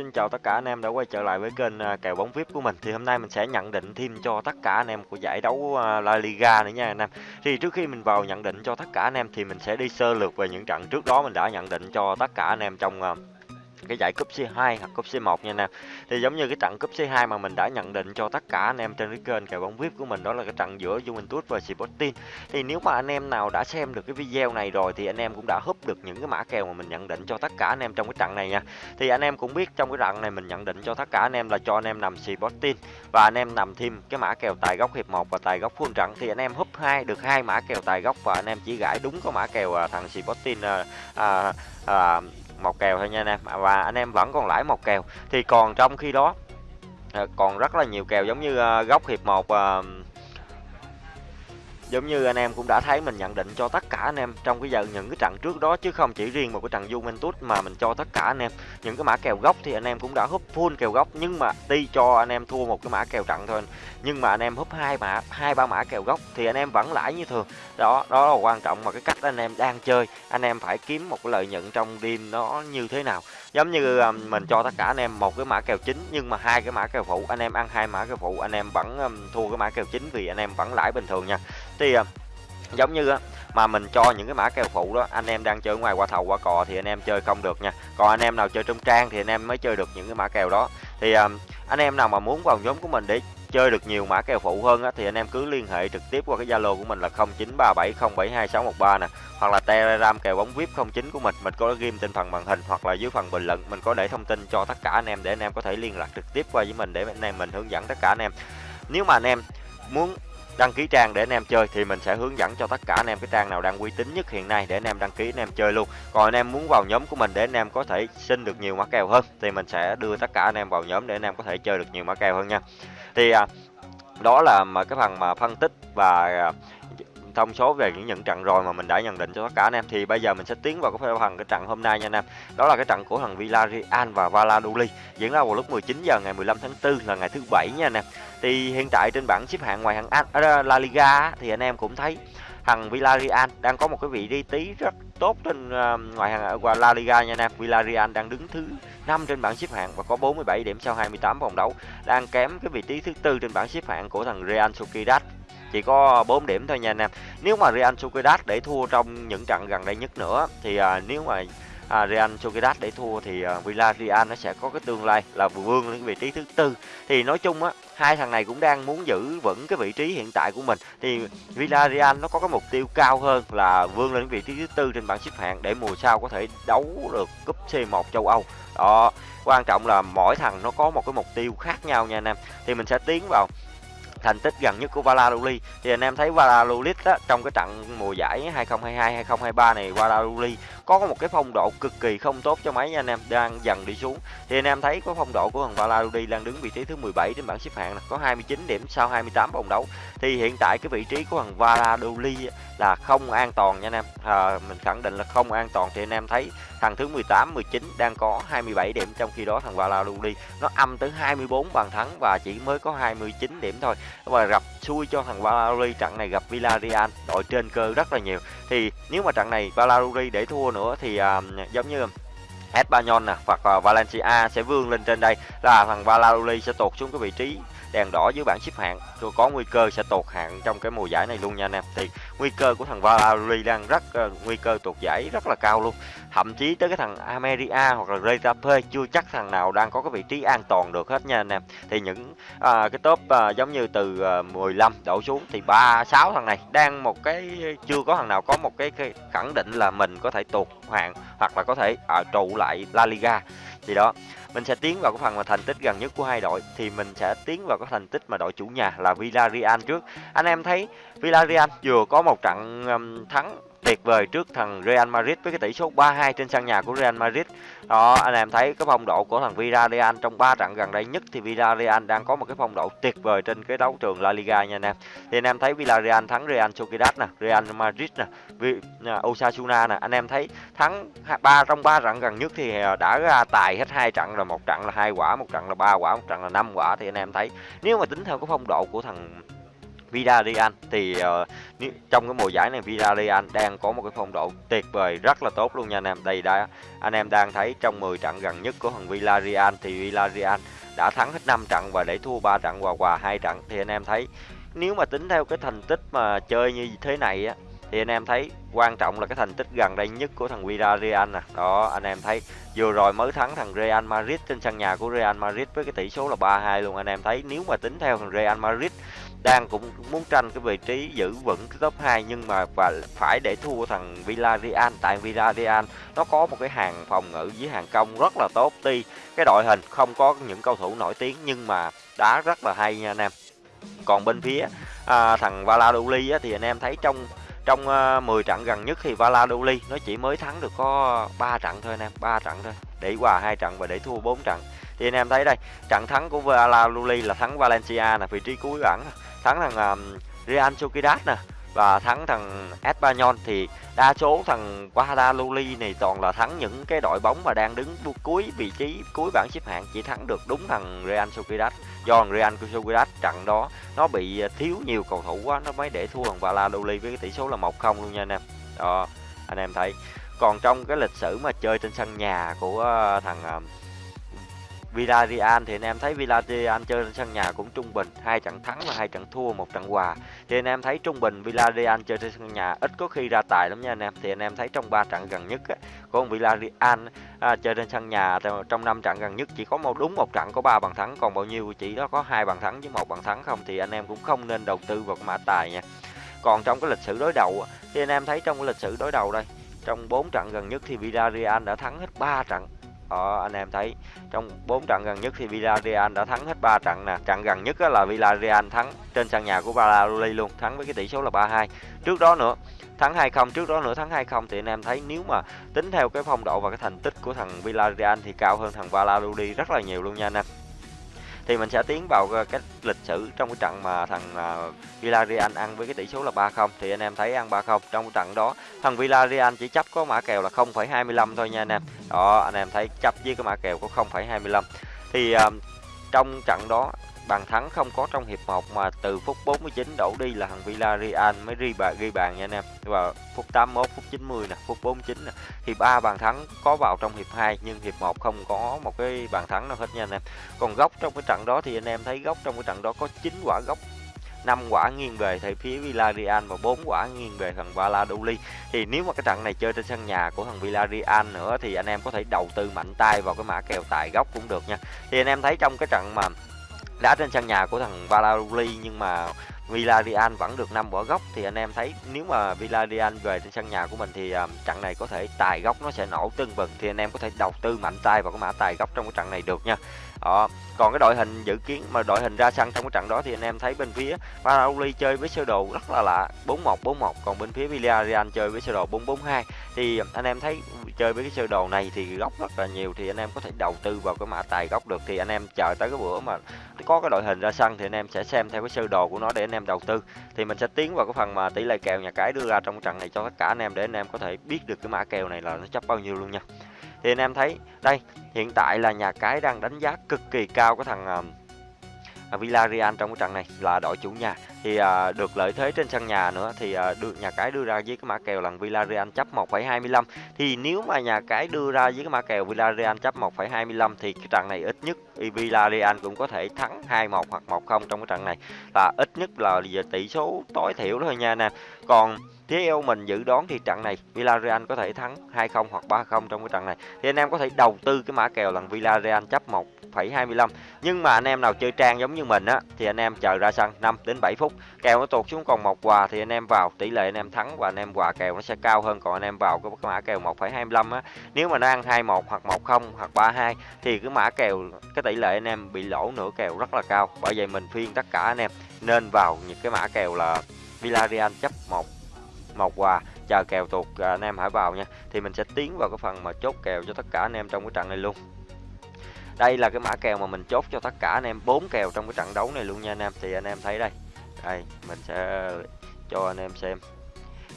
Xin chào tất cả anh em đã quay trở lại với kênh à, kèo bóng VIP của mình. Thì hôm nay mình sẽ nhận định thêm cho tất cả anh em của giải đấu à, La Liga nữa nha anh em. Thì trước khi mình vào nhận định cho tất cả anh em thì mình sẽ đi sơ lược về những trận trước đó mình đã nhận định cho tất cả anh em trong à, cái giải cúp C2 hoặc cúp C1 nha anh em. Thì giống như cái trận cúp C2 mà mình đã nhận định cho tất cả anh em trên cái kênh kèo bóng VIP của mình đó là cái trận giữa Juventus và Sporting. Thì nếu mà anh em nào đã xem được cái video này rồi thì anh em cũng đã húp được những cái mã kèo mà mình nhận định cho tất cả anh em trong cái trận này nha. Thì anh em cũng biết trong cái trận này mình nhận định cho tất cả anh em là cho anh em nằm Sporting và anh em nằm thêm cái mã kèo tài góc hiệp 1 và tài góc full trận thì anh em húp hai được hai mã kèo tài góc và anh em chỉ gãi đúng có mã kèo thằng Sporting à, à, à, một kèo thôi nha anh em. À, và anh em vẫn còn lãi một kèo. Thì còn trong khi đó à, còn rất là nhiều kèo giống như à, góc hiệp 1 giống như anh em cũng đã thấy, mình nhận định cho tất cả anh em trong cái giờ, những cái trận trước đó, chứ không chỉ riêng một cái trận Juventus mà mình cho tất cả anh em. Những cái mã kèo gốc thì anh em cũng đã húp full kèo góc nhưng mà đi cho anh em thua một cái mã kèo trận thôi. Nhưng mà anh em húp hai mã hai ba mã kèo góc thì anh em vẫn lãi như thường. Đó đó là quan trọng mà cái cách anh em đang chơi. Anh em phải kiếm một cái lợi nhuận trong đêm nó như thế nào. Giống như um, mình cho tất cả anh em một cái mã kèo chính nhưng mà hai cái mã kèo phụ anh em ăn hai mã kèo phụ anh em vẫn um, thua cái mã kèo chính vì anh em vẫn lãi bình thường nha. Thì uh, giống như mà mình cho những cái mã kèo phụ đó anh em đang chơi ngoài qua thầu qua cò thì anh em chơi không được nha còn anh em nào chơi trong trang thì anh em mới chơi được những cái mã kèo đó thì um, anh em nào mà muốn vào nhóm của mình để chơi được nhiều mã kèo phụ hơn á, thì anh em cứ liên hệ trực tiếp qua cái Zalo của mình là 0937072613 nè hoặc là Telegram kèo bóng VIP 09 của mình mình có ghim trên phần màn hình hoặc là dưới phần bình luận mình có để thông tin cho tất cả anh em để anh em có thể liên lạc trực tiếp qua với mình để anh em mình hướng dẫn tất cả anh em nếu mà anh em muốn đăng ký trang để anh em chơi thì mình sẽ hướng dẫn cho tất cả anh em cái trang nào đang uy tín nhất hiện nay để anh em đăng ký anh em chơi luôn. Còn anh em muốn vào nhóm của mình để anh em có thể xin được nhiều mã kèo hơn thì mình sẽ đưa tất cả anh em vào nhóm để anh em có thể chơi được nhiều mã kèo hơn nha. Thì à, đó là mà cái phần mà phân tích và à, à, thông số về những nhận trận rồi mà mình đã nhận định cho tất cả anh em. Thì bây giờ mình sẽ tiến vào cái phần cái trận hôm nay nha anh em. Đó là cái trận của thằng Villarreal và Valladolid diễn ra vào lúc 19 giờ ngày 15 tháng 4 là ngày thứ bảy nha anh em. Thì hiện tại trên bảng xếp hạng ngoài hàng à, La Liga thì anh em cũng thấy thằng Villarreal đang có một cái vị trí tí rất tốt trên uh, ngoài hàng qua ờ, La Liga nha anh em. Villarreal đang đứng thứ 5 trên bảng xếp hạng và có 47 điểm sau 28 vòng đấu đang kém cái vị trí thứ tư trên bảng xếp hạng của thằng Real Sociedad chỉ có ờ, 4 điểm thôi nha anh em. Nếu mà Real Sociedad để thua trong những trận gần đây nhất nữa thì à, nếu mà à, Real Sociedad để thua thì à, Villarreal nó sẽ có cái tương lai là vươn lên vị trí thứ tư. Thì nói chung á hai thằng này cũng đang muốn giữ vững cái vị trí hiện tại của mình. Thì Villarreal nó có cái mục tiêu cao hơn là vươn lên vị trí thứ tư trên bảng xếp hạng để mùa sau có thể đấu được cúp C1 châu Âu. Đó quan trọng là mỗi thằng nó có một cái mục tiêu khác nhau nha anh em. Thì mình sẽ tiến vào thành tích gần nhất của Valladolid. Thì anh em thấy Valladolid á, trong cái trận mùa giải 2022-2023 này Valladolid có một cái phong độ cực kỳ không tốt cho mấy anh em đang dần đi xuống. Thì anh em thấy có phong độ của thằng Valarudi đang đứng vị trí thứ 17 trên bảng xếp hạng là có 29 điểm sau 28 vòng đấu. Thì hiện tại cái vị trí của thằng Valladolid là không an toàn nha anh em. À, mình khẳng định là không an toàn. Thì anh em thấy thằng thứ 18 19 đang có 27 điểm trong khi đó thằng Valladolid nó âm tới 24 bàn thắng và chỉ mới có 29 điểm thôi. Và gặp xui cho thằng Valladolid trận này gặp Villarreal đội trên cơ rất là nhiều. Thì nếu mà trận này Valladolid để thua nữa thì uh, giống như Espanyol nè hoặc là Valencia sẽ vươn lên trên đây. Là thằng Valladolid sẽ tụt xuống cái vị trí đèn đỏ dưới bảng xếp hạng. Rồi có nguy cơ sẽ tụt hạng trong cái mùa giải này luôn nha anh em. Thì nguy cơ của thằng Valladolid đang rất uh, nguy cơ tuột giải rất là cao luôn. Thậm chí tới cái thằng Ameria hoặc là Retape chưa chắc thằng nào đang có cái vị trí an toàn được hết nha anh em. Thì những uh, cái top uh, giống như từ uh, 15 đổ xuống thì ba sáu thằng này đang một cái chưa có thằng nào có một cái, cái khẳng định là mình có thể tuột hạng hoặc là có thể uh, trụ lại La Liga. Thì đó mình sẽ tiến vào cái phần mà thành tích gần nhất của hai đội thì mình sẽ tiến vào cái thành tích mà đội chủ nhà là Villarreal trước. Anh em thấy Villarreal vừa có một trận um, thắng tuyệt vời trước thằng Real Madrid với cái tỷ số 3-2 trên sân nhà của Real Madrid. Đó, anh em thấy cái phong độ của thằng Villarreal trong 3 trận gần đây nhất thì Villarreal đang có một cái phong độ tuyệt vời trên cái đấu trường La Liga nha anh em. Thì anh em thấy Villarreal thắng Real Sociedad nè, Real Madrid nè, à, Osasuna nè, anh em thấy thắng ba trong 3 trận gần nhất thì à, đã ra tài hết hai trận rồi, một trận là hai quả, một trận là ba quả, một trận là năm quả thì anh em thấy nếu mà tính theo cái phong độ của thằng Villarreal thì uh, trong cái mùa giải này Villarreal đang có một cái phong độ tuyệt vời rất là tốt luôn nha anh em. Đây đã anh em đang thấy trong 10 trận gần nhất của thằng Villarreal thì Villarreal đã thắng hết 5 trận và để thua 3 trận và hòa hai trận. Thì anh em thấy nếu mà tính theo cái thành tích mà chơi như thế này á thì anh em thấy quan trọng là cái thành tích gần đây nhất của thằng Villarreal nè. Đó anh em thấy vừa rồi mới thắng thằng Real Madrid trên sân nhà của Real Madrid với cái tỷ số là 3-2 luôn. Anh em thấy nếu mà tính theo thằng Real Madrid đang cũng muốn tranh cái vị trí giữ vững cái top 2 nhưng mà và phải để thua thằng Villarreal. Tại Villarreal nó có một cái hàng phòng ngự với hàng công rất là tốt. Tuy cái đội hình không có những cầu thủ nổi tiếng nhưng mà đá rất là hay nha anh em. Còn bên phía à, thằng Valladolid á, thì anh em thấy trong trong à, 10 trận gần nhất thì Valladolid nó chỉ mới thắng được có 3 trận thôi anh em 3 trận thôi. Để hòa hai trận và để thua 4 trận thì anh em thấy đây trận thắng của Valladolid là thắng Valencia là vị trí cuối bảng thắng thằng um, Real Sociedad nè và thắng thằng Espanyol. Thì đa số thằng Valladolid này toàn là thắng những cái đội bóng mà đang đứng cuối vị trí cuối bảng xếp hạng. Chỉ thắng được đúng thằng Real Sociedad do thằng Real Sociedad trận đó nó bị à, thiếu nhiều cầu thủ quá nó mới để thua thằng Valladolid với cái tỷ số là 1-0 luôn nha anh em. Đó anh em thấy. Còn trong cái lịch sử mà chơi trên sân nhà của à, thằng à, Villarreal thì anh em thấy Villarreal chơi trên sân nhà cũng trung bình hai trận thắng và hai trận thua một trận hòa. Thì anh em thấy trung bình Villarreal chơi trên sân nhà ít có khi ra tài lắm nha anh em. Thì anh em thấy trong ba trận gần nhất á, của Villarreal à, chơi trên sân nhà trong năm trận gần nhất chỉ có một đúng một trận có ba bàn thắng còn bao nhiêu chỉ đó có hai bàn thắng với một bàn thắng không thì anh em cũng không nên đầu tư vào mã tài nha. Còn trong cái lịch sử đối đầu thì anh em thấy trong cái lịch sử đối đầu đây trong 4 trận gần nhất thì Villarreal đã thắng hết 3 trận đó anh em thấy trong 4 trận gần nhất thì Villarreal đã thắng hết 3 trận nè. Trận gần nhất là Villarreal thắng trên sân nhà của Valladolid luôn, thắng với cái tỷ số là 3-2 trước đó nữa, thắng 2-0 trước đó nữa thắng 2-0 thì anh em thấy nếu mà tính theo cái phong độ và cái thành tích của thằng Villarreal thì cao hơn thằng Valladolid rất là nhiều luôn nha anh em thì mình sẽ tiến vào ờ, cái lịch sử trong cái trận mà thằng ờ, Villarreal ăn với cái tỷ số là 3-0 thì anh em thấy ăn 3-0 trong cái trận đó thằng Villarreal chỉ chấp có mã kèo là 0,25 thôi nha anh em. Đó anh em thấy chấp với cái mã kèo có 0,25 thì um, trong trận đó bàn thắng không có trong hiệp 1 mà từ phút 49 đổ đi là thằng Villarreal mới ghi bàn ghi bàn nha anh em và phút 81 phút 90 nè, phút 49 nè Hiệp ba bàn thắng có vào trong hiệp 2 nhưng hiệp 1 không có một cái bàn thắng nào hết nha anh em còn góc trong cái trận đó thì anh em thấy góc trong cái trận đó có 9 quả góc 5 quả nghiêng về thầy phía Villarreal và 4 quả nghiêng về thằng Valladolid. Thì nếu mà cái trận này chơi trên sân nhà của thằng Villarreal nữa thì anh em có thể đầu tư mạnh tay vào cái mã kèo tài góc cũng được nha. Thì anh em thấy trong cái trận mà đã trên sân nhà của thằng Valladolid nhưng mà Villarreal vẫn được năm quả góc thì anh em thấy nếu mà Villarreal về trên sân nhà của mình thì um, trận này có thể tài góc nó sẽ nổ tưng bừng thì anh em có thể đầu tư mạnh tay vào cái mã tài góc trong cái trận này được nha đó. còn cái đội hình dự kiến mà đội hình ra sân trong cái trận đó thì anh em thấy bên phía Valladolid chơi với sơ đồ rất là lạ 4141 còn bên phía Villarreal chơi với sơ đồ 442 thì anh em thấy chơi với cái sơ đồ này thì góc rất là nhiều thì anh em có thể đầu tư vào cái mã tài góc được thì anh em chờ tới cái bữa mà có cái đội hình ra sân thì anh em sẽ xem theo cái sơ đồ của nó để anh em đầu tư thì mình sẽ tiến vào cái phần mà tỷ lệ kèo nhà cái đưa ra trong trận này cho tất cả anh em để anh em có thể biết được cái mã kèo này là nó chấp bao nhiêu luôn nha. Thì anh em thấy đây hiện tại là nhà cái đang đánh giá cực kỳ cao cái thằng uh, À, Villarreal trong cái trận này là đội chủ nhà. Thì à, được lợi thế trên sân nhà nữa thì à, được nhà cái đưa ra với cái mã kèo là Villarreal chấp 1,25 thì nếu mà nhà cái đưa ra với cái mã kèo Villarreal chấp 1,25 thì cái trận này ít nhất Villarreal cũng có thể thắng 2-1 hoặc 1-0 trong cái trận này. Là ít nhất là giờ tỷ số tối thiểu thôi nha nè. Còn theo mình dự đoán thì trận này Villarreal có thể thắng 2-0 hoặc 3-0 trong cái trận này. Thì anh em có thể đầu tư cái mã kèo là Villarreal chấp 1,25. Nhưng mà anh em nào chơi trang giống như mình á thì anh em chờ ra sân 5 đến 7 phút. Kèo nó tụt xuống còn một quà thì anh em vào tỷ lệ anh em thắng và anh em quà kèo nó sẽ cao hơn còn anh em vào cái mã kèo 1,25 á. Nếu mà nó ăn 21 hoặc 10 hoặc 32 thì cái mã kèo cái tỷ lệ anh em bị lỗ nửa kèo rất là cao. Bởi vậy mình phiên tất cả anh em nên vào những cái mã kèo là Villarreal chấp 1 một quà. Chờ kèo tuột à, anh em hãy vào nha. Thì mình sẽ tiến vào cái phần mà chốt kèo cho tất cả anh em trong cái trận này luôn. Đây là cái mã kèo mà mình chốt cho tất cả anh em bốn kèo trong cái trận đấu này luôn nha anh em. Thì anh em thấy đây. Đây mình sẽ cho anh em xem.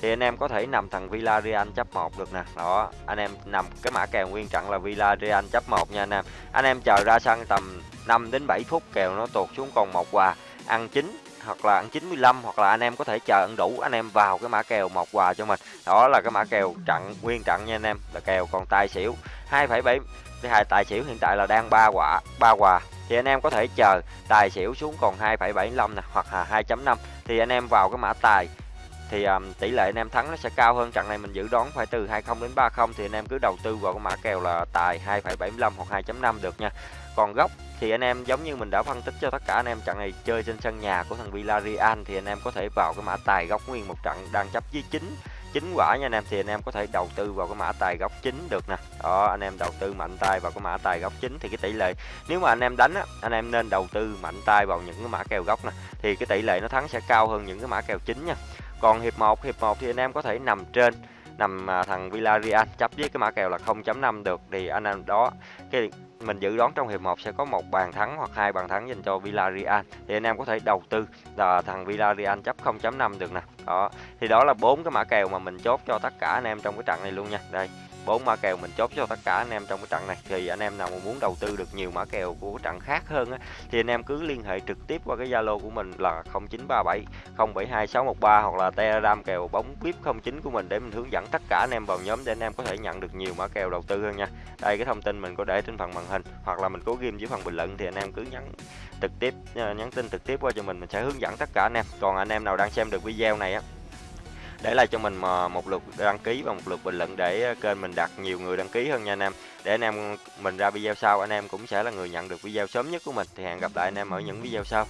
Thì anh em có thể nằm thằng Villarreal chấp 1 được nè. Đó anh em nằm cái mã kèo nguyên trận là Villarreal chấp 1 nha anh em. Anh em chờ ra sân tầm 5 đến 7 phút kèo nó tụt xuống còn một quà. Ăn chín hoặc là ăn 95 hoặc là anh em có thể chờ ăn đủ anh em vào cái mã kèo một quà cho mình. Đó là cái mã kèo trận nguyên trận nha anh em là kèo còn tài xỉu. 2,7 cái hai tài xỉu hiện tại là đang ba quả ba quà. Thì anh em có thể chờ tài xỉu xuống còn 2,75 nè hoặc là 2.5 thì anh em vào cái mã tài thì um, tỷ lệ anh em thắng nó sẽ cao hơn trận này mình dự đoán phải từ 20 đến 30 thì anh em cứ đầu tư vào cái mã kèo là tài 2,75 hoặc 2.5 được nha. Còn góc thì anh em giống như mình đã phân tích cho tất cả anh em trận này chơi trên sân nhà của thằng Villarreal thì anh em có thể vào cái mã tài góc nguyên một trận đang chấp với 9 chín quả nha anh em thì anh em có thể đầu tư vào cái mã tài góc chính được nè. Đó anh em đầu tư mạnh tay vào cái mã tài góc chính thì cái tỷ lệ nếu mà anh em đánh á anh em nên đầu tư mạnh tay vào những cái mã kèo góc nè thì cái tỷ lệ nó thắng sẽ cao hơn những cái mã kèo chính nha còn hiệp 1 hiệp 1 thì anh em có thể nằm trên, nằm à, thằng Villarreal, chấp với cái mã kèo là 0.5 được. Thì anh em đó, cái mình dự đoán trong hiệp 1 sẽ có một bàn thắng hoặc hai bàn thắng dành cho Villarreal. Thì anh em có thể đầu tư là thằng Villarreal chấp 0.5 được nè. Đó, thì đó là bốn cái mã kèo mà mình chốt cho tất cả anh em trong cái trận này luôn nha. Đây bốn mã kèo mình chốt cho tất cả anh em trong cái trận này thì anh em nào mà muốn đầu tư được nhiều mã kèo của trận khác hơn á, thì anh em cứ liên hệ trực tiếp qua cái Zalo của mình là 0937 072613 hoặc là Telegram kèo bóng VIP 09 của mình để mình hướng dẫn tất cả anh em vào nhóm để anh em có thể nhận được nhiều mã kèo đầu tư hơn nha. Đây, cái thông tin mình có để trên phần màn hình hoặc là mình có ghim dưới phần bình luận thì anh em cứ nhắn trực tiếp, nhắn tin trực tiếp qua cho mình mình sẽ hướng dẫn tất cả anh em. Còn anh em nào đang xem được video này á để lại cho mình ờ, một lượt đăng ký và một lượt bình luận để ờ, kênh mình đặt nhiều người đăng ký hơn nha anh em. Để anh em mình ra video sau, anh em cũng sẽ là người nhận được video sớm nhất của mình. Thì hẹn gặp lại anh em ở những video sau.